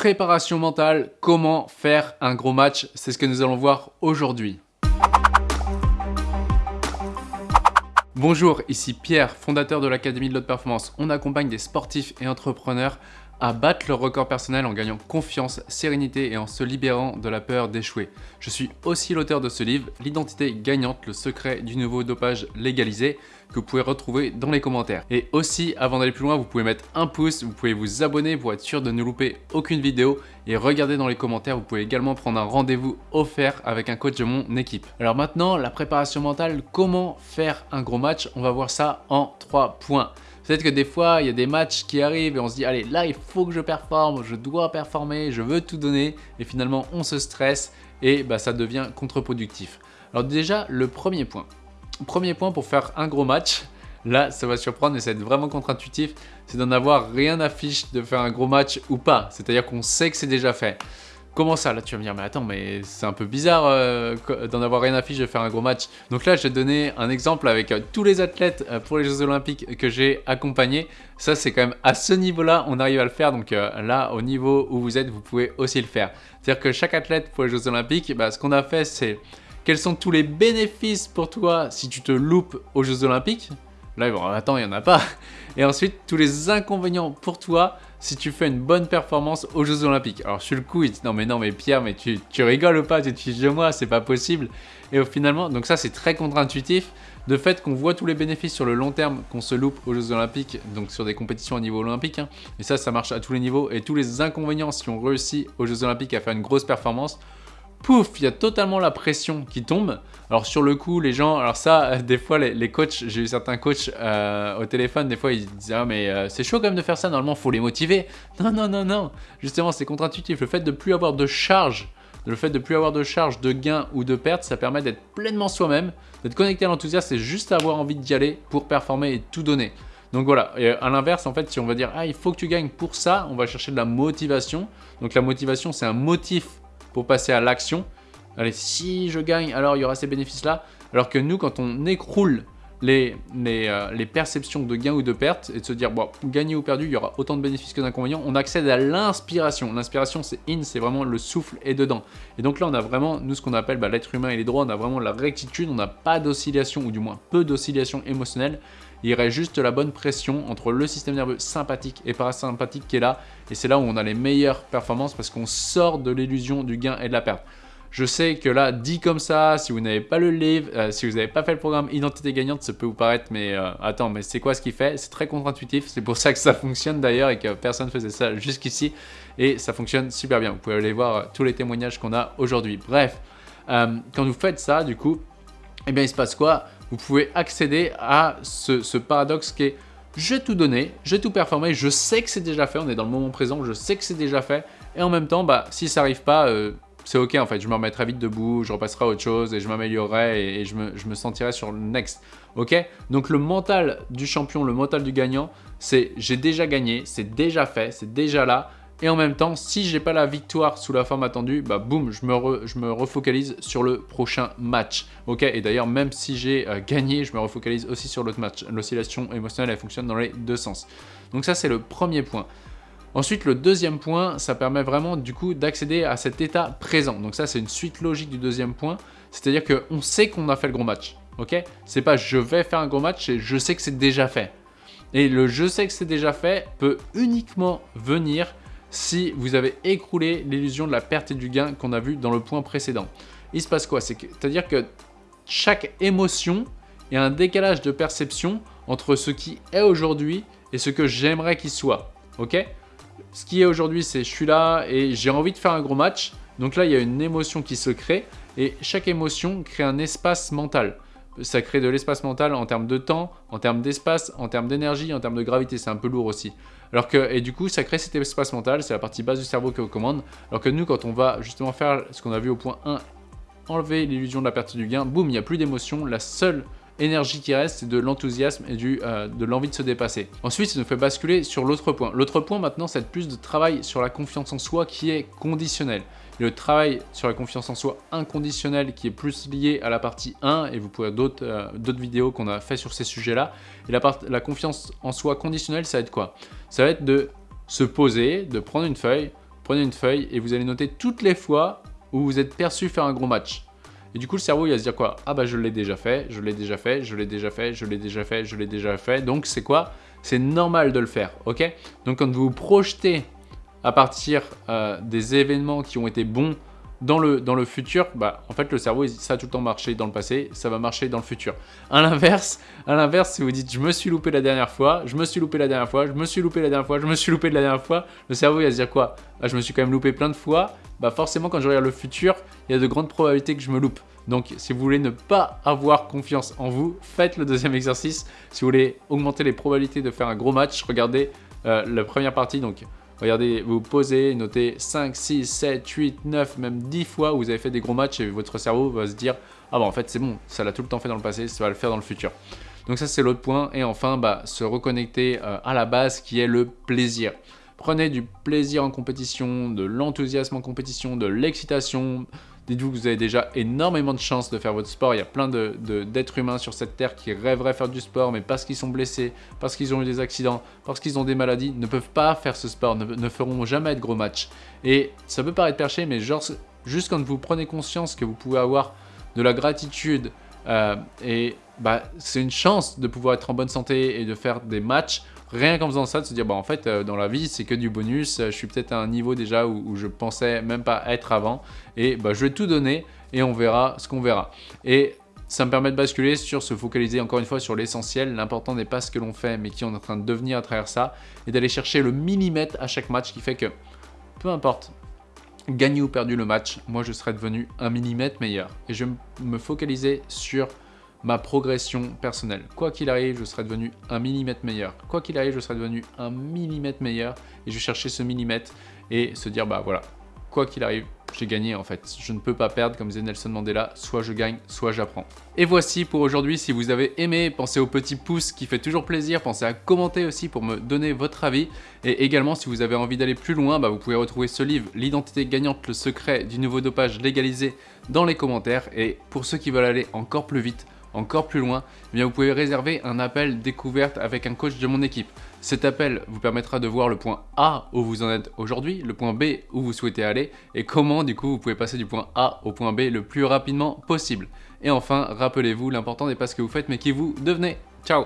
Préparation mentale, comment faire un gros match, c'est ce que nous allons voir aujourd'hui. Bonjour, ici Pierre, fondateur de l'Académie de l'Haute Performance. On accompagne des sportifs et entrepreneurs à battre leur record personnel en gagnant confiance, sérénité et en se libérant de la peur d'échouer. Je suis aussi l'auteur de ce livre, L'identité gagnante, le secret du nouveau dopage légalisé, que vous pouvez retrouver dans les commentaires. Et aussi, avant d'aller plus loin, vous pouvez mettre un pouce, vous pouvez vous abonner pour être sûr de ne louper aucune vidéo et regardez dans les commentaires, vous pouvez également prendre un rendez-vous offert avec un coach de mon équipe. Alors maintenant, la préparation mentale, comment faire un gros match? On va voir ça en trois points. Peut-être que des fois, il y a des matchs qui arrivent et on se dit « Allez, là, il faut que je performe, je dois performer, je veux tout donner. » Et finalement, on se stresse et bah, ça devient contre-productif. Alors déjà, le premier point. Premier point pour faire un gros match, là, ça va surprendre et ça va être vraiment contre-intuitif, c'est d'en avoir rien à de faire un gros match ou pas. C'est-à-dire qu'on sait que c'est déjà fait. Comment ça Là, tu vas me dire, mais attends, mais c'est un peu bizarre euh, d'en avoir rien à fiche de faire un gros match. Donc là, je vais donner un exemple avec euh, tous les athlètes euh, pour les Jeux Olympiques que j'ai accompagnés. Ça, c'est quand même à ce niveau-là, on arrive à le faire. Donc là, au niveau où vous êtes, vous pouvez aussi le faire. C'est-à-dire que chaque athlète pour les Jeux Olympiques, bah, ce qu'on a fait, c'est quels sont tous les bénéfices pour toi si tu te loupes aux Jeux Olympiques? Là, attends, il n'y en a pas. Et ensuite, tous les inconvénients pour toi si tu fais une bonne performance aux Jeux Olympiques. Alors sur le coup, il dit non mais non mais Pierre, mais tu, rigoles ou pas, tu te fiches de moi, c'est pas possible. Et finalement, donc ça c'est très contre-intuitif, de fait qu'on voit tous les bénéfices sur le long terme qu'on se loupe aux Jeux Olympiques, donc sur des compétitions au niveau olympique, hein. et ça ça marche à tous les niveaux, et tous les inconvénients si on réussit aux Jeux Olympiques à faire une grosse performance, pouf, il y a totalement la pression qui tombe. Alors sur le coup, les gens, alors ça, des fois les, coachs, j'ai eu certains coachs euh, au téléphone, des fois ils disaient ah mais euh, c'est chaud quand même de faire ça, normalement faut les motiver. Non non non non, justement c'est contre-intuitif. Le fait de plus avoir de charge, le fait de plus avoir de charge, de gain ou de perte, ça permet d'être pleinement soi-même, d'être connecté à l'enthousiasme, c'est juste avoir envie d'y aller pour performer et tout donner. Donc voilà, et à l'inverse, en fait, si on va dire « Ah, il faut que tu gagnes pour ça », on va chercher de la motivation. Donc la motivation, c'est un motif pour passer à l'action. Allez, si je gagne, alors il y aura ces bénéfices-là. Alors que nous, quand on écroule les, euh, les, perceptions de gain ou de perte et de se dire, bon, gagner ou perdu, il y aura autant de bénéfices que d'inconvénients, on accède à l'inspiration. L'inspiration, c'est in, c'est vraiment le souffle et dedans. Et donc là, on a vraiment, nous, ce qu'on appelle bah, l'être humain et les droits, on a vraiment la rectitude, on n'a pas d'oscillation, ou du moins peu d'oscillation émotionnelle. Il y aurait juste la bonne pression entre le système nerveux sympathique et parasympathique qui est là. Et c'est là où on a les meilleures performances parce qu'on sort de l'illusion du gain et de la perte. Je sais que là, dit comme ça, si vous n'avez pas le livre, euh, si vous n'avez pas fait le programme Identité Gagnante, ça peut vous paraître, mais euh, attends, mais c'est quoi ce qu'il fait? C'est très contre-intuitif, c'est pour ça que ça fonctionne d'ailleurs et que personne ne faisait ça jusqu'ici. Et ça fonctionne super bien, vous pouvez aller voir euh, tous les témoignages qu'on a aujourd'hui. Bref, quand vous faites ça, du coup, eh bien il se passe quoi? Vous pouvez accéder à ce, paradoxe qui est j'ai tout donné, j'ai tout performé, je sais que c'est déjà fait, on est dans le moment présent, je sais que c'est déjà fait, et en même temps, bah, si ça n'arrive pas, c'est ok en fait, je me remettrai vite debout, je repasserai à autre chose et je m'améliorerai et, je, me, je, me, sentirai sur le next. Ok? Donc le mental du champion, le mental du gagnant, c'est j'ai déjà gagné, c'est déjà fait, c'est déjà là. Et en même temps, si j'ai pas la victoire sous la forme attendue, bah boum, je me, refocalise sur le prochain match. Ok Et d'ailleurs, même si j'ai euh, gagné, je me refocalise aussi sur l'autre match. L'oscillation émotionnelle, elle fonctionne dans les deux sens. Donc ça, c'est le premier point. Ensuite, le deuxième point, ça permet vraiment du coup d'accéder à cet état présent. Donc ça, c'est une suite logique du deuxième point. C'est-à-dire qu'on sait qu'on a fait le gros match. Ok C'est pas je vais faire un gros match, c'est je sais que c'est déjà fait. Et le je sais que c'est déjà fait peut uniquement venir si vous avez écroulé l'illusion de la perte et du gain qu'on a vu dans le point précédent. Il se passe quoi? C'est-à-dire que chaque émotion est un décalage de perception entre ce qui est aujourd'hui et ce que j'aimerais qu'il soit. Ok? Ce qui est aujourd'hui, c'est je suis là et j'ai envie de faire un gros match. Donc là, il y a une émotion qui se crée et chaque émotion crée un espace mental. Ça crée de l'espace mental en termes de temps, en termes d'espace, en termes d'énergie, en termes de gravité. C'est un peu lourd aussi. Alors que, et du coup, ça crée cet espace mental, c'est la partie basse du cerveau qui commande. Alors que nous, quand on va justement faire ce qu'on a vu au point 1, enlever l'illusion de la perte du gain, boum, il n'y a plus d'émotion. La seule énergie qui reste, c'est de l'enthousiasme et euh, de l'envie de se dépasser. Ensuite, ça nous fait basculer sur l'autre point. L'autre point maintenant, c'est plus de travail sur la confiance en soi qui est conditionnel. Le travail sur la confiance en soi inconditionnel qui est plus lié à la partie 1, et vous pouvez d'autres euh, d'autres vidéos qu'on a fait sur ces sujets-là. Et la, la confiance en soi conditionnelle, ça va être quoi? Ça va être de se poser, de prendre une feuille, prenez une feuille et vous allez noter toutes les fois où vous êtes perçu faire un gros match. Et du coup, le cerveau, il va se dire quoi? Ah bah je l'ai déjà fait, je l'ai déjà fait, je l'ai déjà fait, je l'ai déjà fait, je l'ai déjà fait. Donc c'est quoi? C'est normal de le faire, ok? Donc quand vous vous projetez à partir euh, des événements qui ont été bons dans le, dans le futur, bah, en fait, le cerveau, ça a tout le temps marché dans le passé, ça va marcher dans le futur. À l'inverse, à l'inverse, si vous dites « je me suis loupé la dernière fois, je me suis loupé la dernière fois, je me suis loupé la dernière fois, je me suis loupé la dernière fois », le cerveau, il va se dire quoi? Ah, Je me suis quand même loupé plein de fois, bah forcément, quand je regarde le futur, il y a de grandes probabilités que je me loupe. Donc, si vous voulez ne pas avoir confiance en vous, faites le deuxième exercice. Si vous voulez augmenter les probabilités de faire un gros match, regardez euh, la première partie, donc Regardez, vous posez, notez 5, 6, 7, 8, 9, même 10 fois où vous avez fait des gros matchs et votre cerveau va se dire « Ah bah en fait c'est bon, ça l'a tout le temps fait dans le passé, ça va le faire dans le futur ». Donc ça c'est l'autre point. Et enfin, bah, se reconnecter euh, à la base qui est le plaisir. Prenez du plaisir en compétition, de l'enthousiasme en compétition, de l'excitation, Dites-vous que vous avez déjà énormément de chances de faire votre sport. Il y a plein d'êtres humains sur cette terre qui rêveraient faire du sport, mais parce qu'ils sont blessés, parce qu'ils ont eu des accidents, parce qu'ils ont des maladies, ne peuvent pas faire ce sport, ne, feront jamais de gros matchs. Et ça peut paraître perché, mais genre, juste quand vous prenez conscience que vous pouvez avoir de la gratitude euh, et bah, c'est une chance de pouvoir être en bonne santé et de faire des matchs, rien qu'en faisant ça, de se dire, bah, en fait, euh, dans la vie, c'est que du bonus, je suis peut-être à un niveau déjà où, où, je pensais même pas être avant, et bah, je vais tout donner, et on verra ce qu'on verra. Et ça me permet de basculer sur se focaliser encore une fois sur l'essentiel. L'important n'est pas ce que l'on fait, mais qui on est en train de devenir à travers ça, et d'aller chercher le millimètre à chaque match qui fait que, peu importe, gagner ou perdu le match, moi je serai devenu un millimètre meilleur. Et je vais me focaliser sur ma progression personnelle. Quoi qu'il arrive, je serai devenu un millimètre meilleur. Quoi qu'il arrive, je serai devenu un millimètre meilleur et je chercher ce millimètre et se dire, bah voilà, quoi qu'il arrive, j'ai gagné en fait. Je ne peux pas perdre, comme disait Nelson Mandela, soit je gagne, soit j'apprends. Et voici pour aujourd'hui, si vous avez aimé, pensez au petit pouce qui fait toujours plaisir, pensez à commenter aussi pour me donner votre avis. Et également, si vous avez envie d'aller plus loin, bah, vous pouvez retrouver ce livre, L'identité gagnante, le secret du nouveau dopage légalisé dans les commentaires. Et pour ceux qui veulent aller encore plus vite, encore plus loin, eh vous pouvez réserver un appel découverte avec un coach de mon équipe. Cet appel vous permettra de voir le point A où vous en êtes aujourd'hui, le point B où vous souhaitez aller et comment du coup vous pouvez passer du point A au point B le plus rapidement possible. Et enfin, rappelez-vous, l'important n'est pas ce que vous faites mais qui vous devenez. Ciao